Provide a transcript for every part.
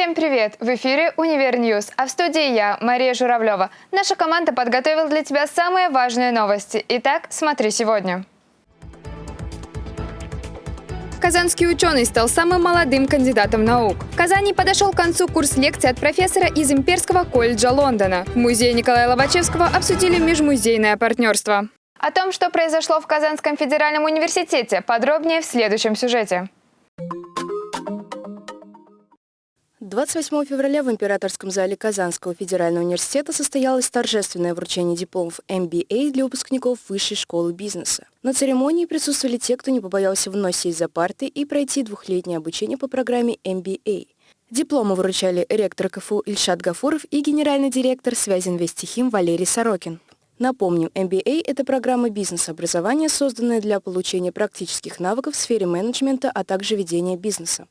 Всем привет! В эфире «Univer News», а в студии я, Мария Журавлева. Наша команда подготовила для тебя самые важные новости. Итак, смотри сегодня. Казанский ученый стал самым молодым кандидатом наук. В Казани подошел к концу курс лекций от профессора из Имперского колледжа Лондона. В музее Николая Лобачевского обсудили межмузейное партнерство. О том, что произошло в Казанском федеральном университете, подробнее в следующем сюжете. 28 февраля в Императорском зале Казанского федерального университета состоялось торжественное вручение дипломов MBA для выпускников Высшей школы бизнеса. На церемонии присутствовали те, кто не побоялся вновь сесть за парты и пройти двухлетнее обучение по программе MBA. Дипломы вручали ректор КФУ Ильшат Гафуров и генеральный директор связи Инвестихим Валерий Сорокин. Напомним, MBA – это программа бизнес-образования, созданная для получения практических навыков в сфере менеджмента, а также ведения бизнеса.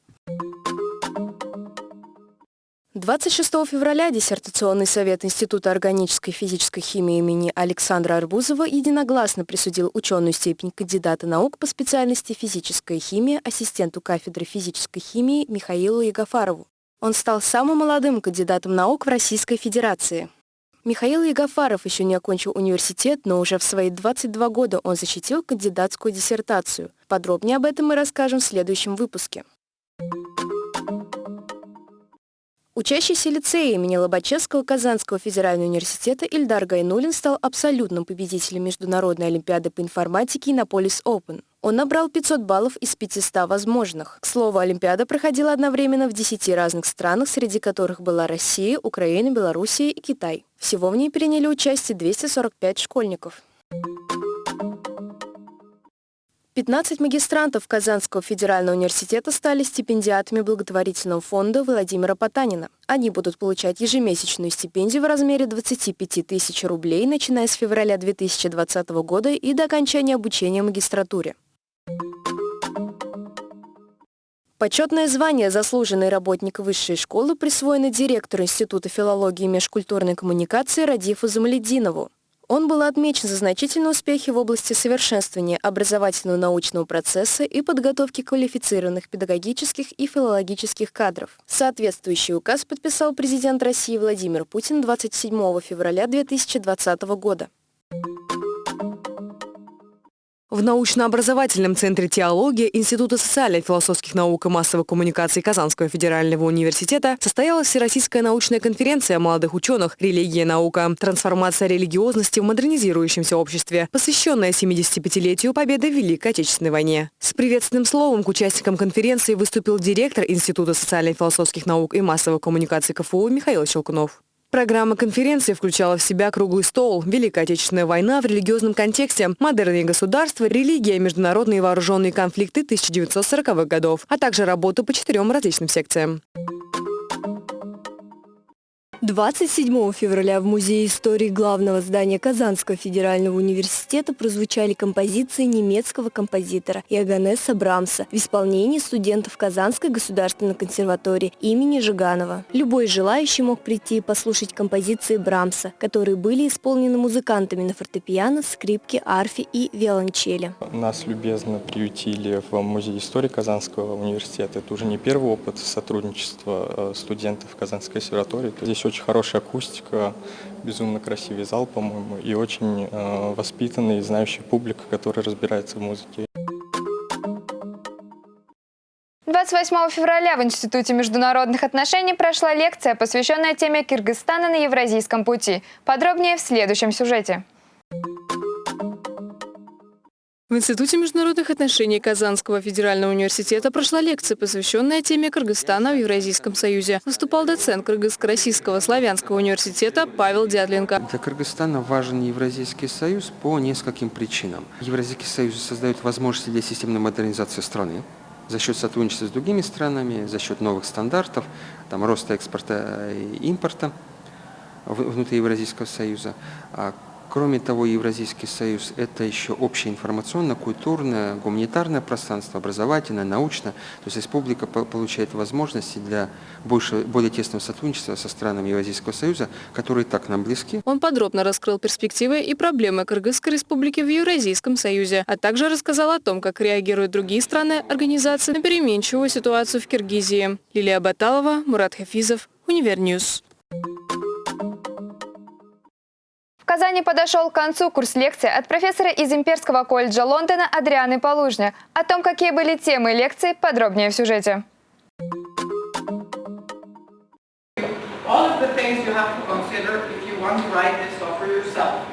26 февраля диссертационный совет Института органической и физической химии имени Александра Арбузова единогласно присудил ученую степень кандидата наук по специальности физическая химия ассистенту кафедры физической химии Михаилу Егофарову. Он стал самым молодым кандидатом наук в Российской Федерации. Михаил Егофаров еще не окончил университет, но уже в свои 22 года он защитил кандидатскую диссертацию. Подробнее об этом мы расскажем в следующем выпуске. Учащийся лицея имени Лобачевского Казанского федерального университета Ильдар Гайнулин стал абсолютным победителем Международной олимпиады по информатике на Полис Open. Он набрал 500 баллов из 500 возможных. К слову, Олимпиада проходила одновременно в 10 разных странах, среди которых была Россия, Украина, Белоруссия и Китай. Всего в ней приняли участие 245 школьников. 15 магистрантов Казанского федерального университета стали стипендиатами благотворительного фонда Владимира Потанина. Они будут получать ежемесячную стипендию в размере 25 тысяч рублей, начиная с февраля 2020 года и до окончания обучения в магистратуре. Почетное звание «Заслуженный работник высшей школы» присвоено директору Института филологии и межкультурной коммуникации Радифу Замалединову. Он был отмечен за значительные успехи в области совершенствования образовательного научного процесса и подготовки квалифицированных педагогических и филологических кадров. Соответствующий указ подписал президент России Владимир Путин 27 февраля 2020 года. В научно-образовательном центре теологии Института социально-философских наук и массовой коммуникации Казанского федерального университета состоялась Всероссийская научная конференция молодых ученых «Религия и наука. Трансформация религиозности в модернизирующемся обществе», посвященная 75-летию победы в Великой Отечественной войне. С приветственным словом к участникам конференции выступил директор Института социально-философских наук и массовой коммуникации КФУ Михаил Щелкунов. Программа конференции включала в себя круглый стол, Великая Отечественная война в религиозном контексте, модерные государства, религия, международные вооруженные конфликты 1940-х годов, а также работу по четырем различным секциям. 27 февраля в Музее истории главного здания Казанского федерального университета прозвучали композиции немецкого композитора Иоганнеса Брамса в исполнении студентов Казанской государственной консерватории имени Жиганова. Любой желающий мог прийти и послушать композиции Брамса, которые были исполнены музыкантами на фортепиано, скрипке, арфе и виолончели. Нас любезно приютили в Музее истории Казанского университета. Это уже не первый опыт сотрудничества э, студентов Казанской консерватории. Здесь очень хорошая акустика, безумно красивый зал, по-моему, и очень э, воспитанный и знающая публика, которая разбирается в музыке. 28 февраля в Институте международных отношений прошла лекция, посвященная теме Кыргызстана на Евразийском пути. Подробнее в следующем сюжете. В Институте международных отношений Казанского федерального университета прошла лекция, посвященная теме Кыргызстана в Евразийском союзе. Выступал доцент Кыргызско-Российского славянского университета Павел Дядленко. Для Кыргызстана важен Евразийский союз по нескольким причинам. Евразийский союз создает возможности для системной модернизации страны за счет сотрудничества с другими странами, за счет новых стандартов, там, роста экспорта и импорта внутри Евразийского союза. Кроме того, Евразийский союз – это еще общее информационное, культурное, гуманитарное пространство, образовательное, научное. То есть республика получает возможности для больше, более тесного сотрудничества со странами Евразийского союза, которые так нам близки. Он подробно раскрыл перспективы и проблемы Кыргызской республики в Евразийском союзе, а также рассказал о том, как реагируют другие страны организации на переменчивую ситуацию в Киргизии. Лилия Баталова, Мурат Хафизов, Univer News. Казани подошел к концу курс лекции от профессора из Имперского колледжа Лондона Адрианы Полужня. О том, какие были темы лекции, подробнее в сюжете. All of the things you have to consider if you want to write this offer yourself.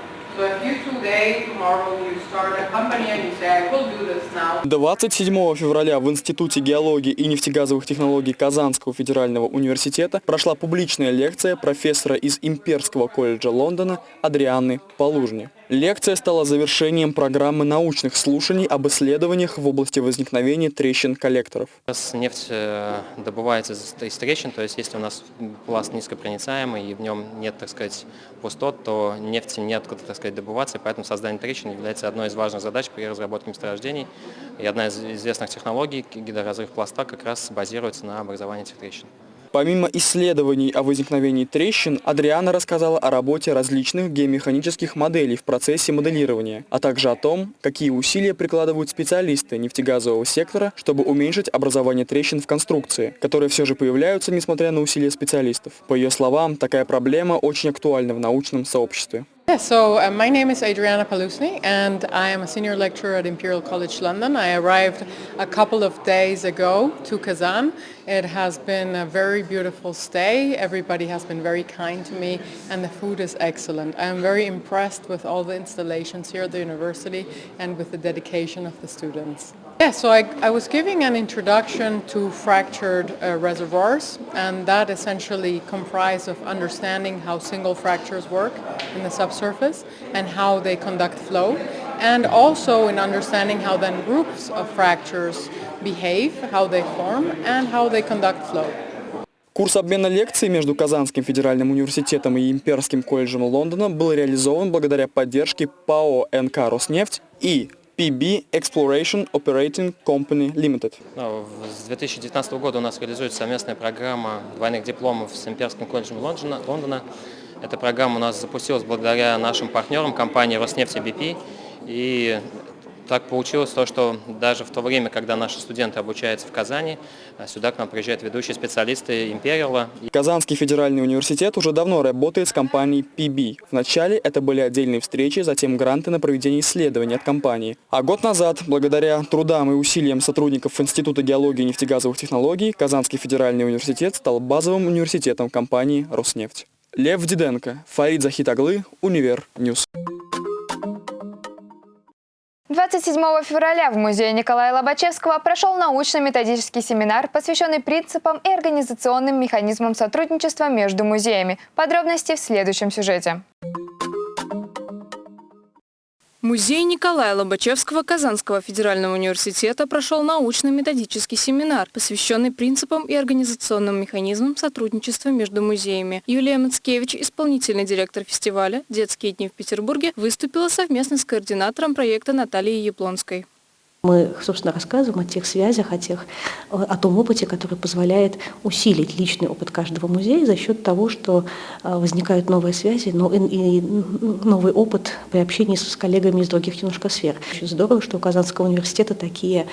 27 февраля в Институте геологии и нефтегазовых технологий Казанского федерального университета прошла публичная лекция профессора из Имперского колледжа Лондона Адрианы Полужни. Лекция стала завершением программы научных слушаний об исследованиях в области возникновения трещин коллекторов. Нефть э, добывается из трещин, то есть если у нас пласт низкопроницаемый и в нем нет, так сказать, пустот, то нефти неоткуда, так сказать, добываться, и поэтому создание трещин является одной из важных задач при разработке месторождений. И одна из известных технологий, гидроразрыв пласта, как раз базируется на образовании этих трещин. Помимо исследований о возникновении трещин, Адриана рассказала о работе различных геомеханических моделей в процессе моделирования, а также о том, какие усилия прикладывают специалисты нефтегазового сектора, чтобы уменьшить образование трещин в конструкции, которые все же появляются, несмотря на усилия специалистов. По ее словам, такая проблема очень актуальна в научном сообществе. Yeah, so uh, my name is Adriana Palusny and I am a senior lecturer at Imperial College London. I arrived a couple of days ago to Kazan. It has been a very beautiful stay. Everybody has been very kind to me and the food is excellent. I am very impressed with all the installations here at the university and with the dedication of the students. Yeah, so I, I was giving an introduction to fractured uh, reservoirs and that essentially comprised of understanding how single fractures work in the subsurface and how they conduct flow and also in understanding how then groups of fractures behave, how they form and how they conduct flow. Курс обмена лекций между Казанским федеральным университетом и Имперским колледжем Лондона был реализован благодаря поддержке ПАО НК «Роснефть» и PB Exploration Operating Company Limited. Ну, с 2019 года у нас реализуется совместная программа двойных дипломов с Имперским колледжем Лондона. Лондона. Эта программа у нас запустилась благодаря нашим партнерам компании Роснефть и BP. И так получилось то, что даже в то время, когда наши студенты обучаются в Казани, а сюда к нам приезжают ведущие специалисты Империала. Казанский федеральный университет уже давно работает с компанией PB. Вначале это были отдельные встречи, затем гранты на проведение исследований от компании. А год назад, благодаря трудам и усилиям сотрудников Института геологии и нефтегазовых технологий, Казанский федеральный университет стал базовым университетом компании «Роснефть». Лев Диденко, Фарид Захид оглы, Univer News. 27 февраля в музее Николая Лобачевского прошел научно-методический семинар, посвященный принципам и организационным механизмам сотрудничества между музеями. Подробности в следующем сюжете. Музей Николая Лобачевского Казанского федерального университета прошел научно-методический семинар, посвященный принципам и организационным механизмам сотрудничества между музеями. Юлия Мацкевич, исполнительный директор фестиваля «Детские дни в Петербурге», выступила совместно с координатором проекта Натальей Яблонской. Мы, собственно, рассказываем о тех связях, о, тех, о том опыте, который позволяет усилить личный опыт каждого музея за счет того, что э, возникают новые связи но и новый опыт при общении с коллегами из других немножко сфер. Очень здорово, что у Казанского университета такие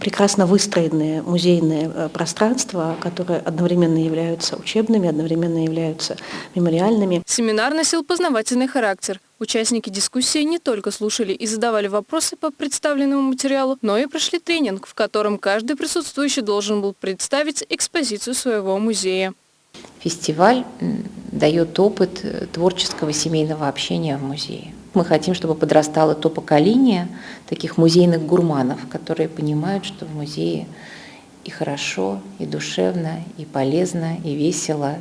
прекрасно выстроенные музейные э, пространства, которые одновременно являются учебными, одновременно являются мемориальными. Семинар носил познавательный характер. Участники дискуссии не только слушали и задавали вопросы по представленному материалу, но и прошли тренинг, в котором каждый присутствующий должен был представить экспозицию своего музея. Фестиваль дает опыт э, творческого семейного общения в музее. Мы хотим, чтобы подрастало то поколение таких музейных гурманов, которые понимают, что в музее и хорошо, и душевно, и полезно, и весело.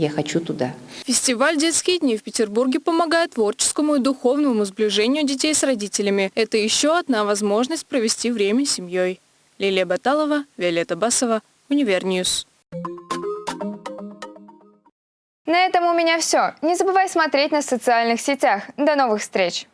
Я хочу туда. Фестиваль «Детские дни» в Петербурге помогает творческому и духовному сближению детей с родителями. Это еще одна возможность провести время с семьей. Лилия Баталова, Виолетта Басова, Univer News. На этом у меня все. Не забывай смотреть на социальных сетях. До новых встреч!